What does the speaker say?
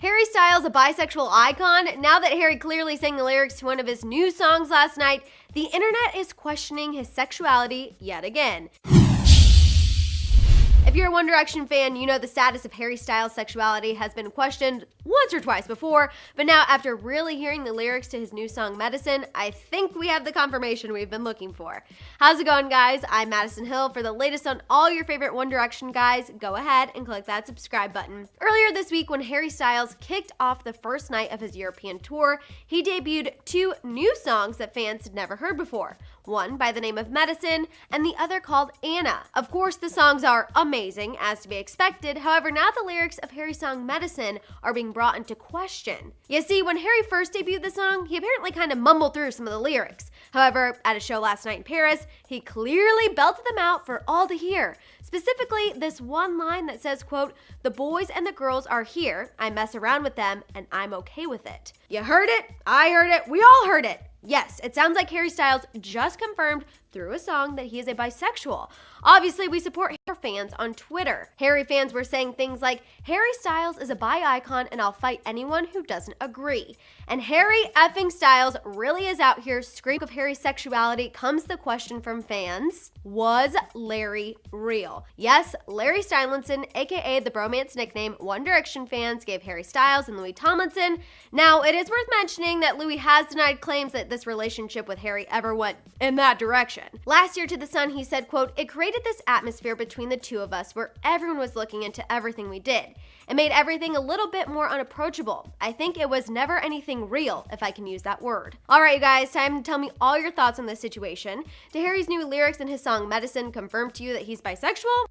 Harry Styles, a bisexual icon? Now that Harry clearly sang the lyrics to one of his new songs last night, the internet is questioning his sexuality yet again. If you're a One Direction fan, you know the status of Harry Styles' sexuality has been questioned once or twice before, but now after really hearing the lyrics to his new song Medicine, I think we have the confirmation we've been looking for. How's it going guys? I'm Madison Hill. For the latest on all your favorite One Direction guys, go ahead and click that subscribe button. Earlier this week when Harry Styles kicked off the first night of his European tour, he debuted two new songs that fans had never heard before. One by the name of Medicine and the other called Anna. Of course, the songs are amazing as to be expected. However, now the lyrics of Harry's song Medicine are being brought into question. You see, when Harry first debuted the song, he apparently kind of mumbled through some of the lyrics. However, at a show last night in Paris, he clearly belted them out for all to hear. Specifically, this one line that says, quote, the boys and the girls are here, I mess around with them, and I'm okay with it. You heard it, I heard it, we all heard it. Yes, it sounds like Harry Styles just confirmed through a song that he is a bisexual. Obviously, we support Harry fans on Twitter. Harry fans were saying things like, Harry Styles is a bi icon and I'll fight anyone who doesn't agree. And Harry effing Styles really is out here screaming of Harry's sexuality comes the question from fans, was Larry real? Yes, Larry Stylinson, aka the bromance nickname One Direction fans gave Harry Styles and Louis Tomlinson. Now, it is worth mentioning that Louis has denied claims that this relationship with Harry ever went in that direction. Last year to The Sun, he said, quote, It created this atmosphere between the two of us where everyone was looking into everything we did. It made everything a little bit more unapproachable. I think it was never anything real, if I can use that word. All right, you guys, time to tell me all your thoughts on this situation. Do Harry's new lyrics in his song Medicine confirm to you that he's bisexual?